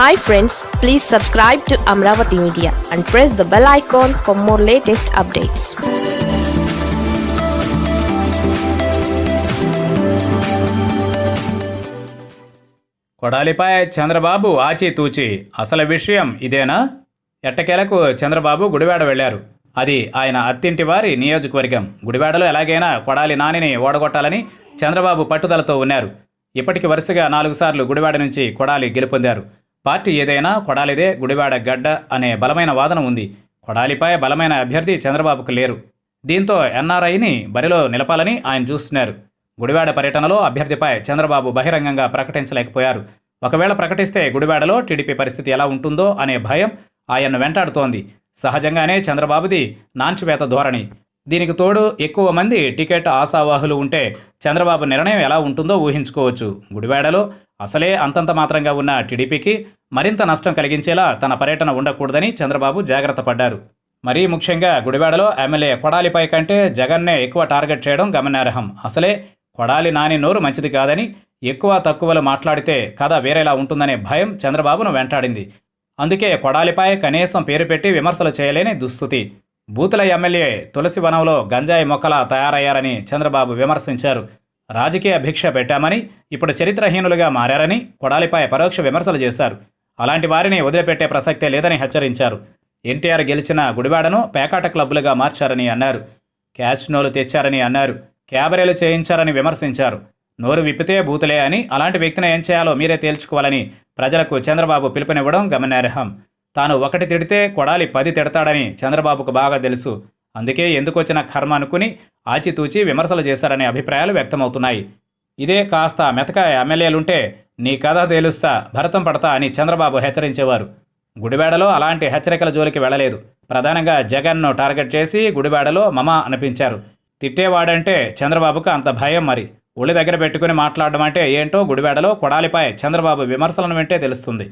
Hi friends please subscribe to Amaravati media and press the bell icon for more latest updates కొడాలిపై Chandrababu ఆచితూచి అసలు విషయం ఇదేనా? ఎట్టకేలకు చంద్రబాబు గుడివాడ వెళ్ళారు అది ఆయన అత్తింటి వారి నియోజకవర్గం. గుడివాడలో ఎలాగైనా కొడాలి నానిని ఓడగొట్టాలని చంద్రబాబు పట్టుదలతో ఉన్నారు. ఇప్పటికి వరుసగా నాలుగు సార్లు గుడివాడ నుంచి కొడాలి గెలుపొందారు. పార్టీ ఏదైనా కొడాలిదే గుడివాడ గడ్డ అనే బలమైన వాదన ఉంది. కొడాలిపై బలమైన అభ్యర్థి చంద్రబాబుకు లేరు. దీంతో ఎన్ఆర్ఐని బరిలో నిలపాలని ఆయన చూస్తున్నారు. గుడివాడ పర్యటనలో అభ్యర్థిపై చంద్రబాబు బహిరంగంగా ప్రకటించలేకపోయారు. ఒకవేళ ప్రకటిస్తే గుడివాడలో టీడీపీ పరిస్థితి ఎలా ఉంటుందో అనే భయం ఆయన్ను వెంటాడుతోంది. సహజంగానే చంద్రబాబుది నాంచివేత ధోరణి. దీనికి తోడు ఎక్కువ మంది టికెట్ ఆశావాహులు ఉంటే చంద్రబాబు నిర్ణయం ఎలా ఉంటుందో ఊహించుకోవచ్చు. గుడివాడలో అసలే అంతంత మాత్రంగా ఉన్న టీడీపీకి మరింత నష్టం కలిగించేలా తన పర్యటన ఉండకూడదని చంద్రబాబు జాగ్రత్త పడ్డారు. మరీ ముఖ్యంగా గుడివాడలో ఎమ్మెల్యే కొడాలిపై కంటే జగన్నే ఎక్కువ టార్గెట్ చేయడం గమనార్హం. అసలే కొడాలి నాని నోరు మంచిది కాదని ఎక్కువ తక్కువలు మాట్లాడితే కథ వేరేలా ఉంటుందనే భయం చంద్రబాబును వెంటాడింది. అందుకే కొడాలిపై కనీసం పేరు పెట్టి విమర్శలు చేయలేని దుస్థితి. బూతుల ఎమ్మెల్యే తులసి వనంలో గంజాయి మొక్కలా తయారయ్యారని చంద్రబాబు విమర్శించారు. రాజకీయ భిక్ష పెట్టామని ఇప్పుడు చరిత్రహీనులుగా మారారని కొడాలిపై పరోక్ష విమర్శలు చేశారు. అలాంటి వారిని వదిలిపెట్టే ప్రసక్తే లేదని హెచ్చరించారు. ఎన్టీఆర్ గెలిచిన గుడివాడను పేకాట క్లబ్బులుగా మార్చారని అన్నారు. క్యాష్నోలు తెచ్చారని అన్నారు. క్యాబరేలు చేయించారని విమర్శించారు. నోరు విప్పితే బూతులే అని అలాంటి వ్యక్తిని ఏం చేయాలో మీరే తేల్చుకోవాలని ప్రజలకు చంద్రబాబు పిలుపునివ్వడం గమనార్హం. తాను ఒకటి తిడితే కొడాలి పది తిడతాడని చంద్రబాబుకు బాగా తెలుసు. అందుకే ఎందుకొచ్చిన కర్మ అనుకుని ఆచితూచి విమర్శలు చేశారనే అభిప్రాయాలు వ్యక్తమవుతున్నాయి. ఇదే కాస్త మెతక ఎమ్మెల్యేలుంటే నీ కథ తేలుస్తా భరతం పడతా అని చంద్రబాబు హెచ్చరించేవారు. గుడివాడలో అలాంటి హెచ్చరికల జోలికి వెళ్ళలేదు. ప్రధానంగా జగన్ను టార్గెట్ చేసి గుడివాడలో మమ అనిపించారు. తిట్టేవాడంటే చంద్రబాబుకు అంత భయం మరి. ఒళ్ళు దగ్గర పెట్టుకుని మాట్లాడడం అంటే ఏంటో గుడివాడలో కొడాలిపై చంద్రబాబు విమర్శలను వింటే తెలుస్తుంది.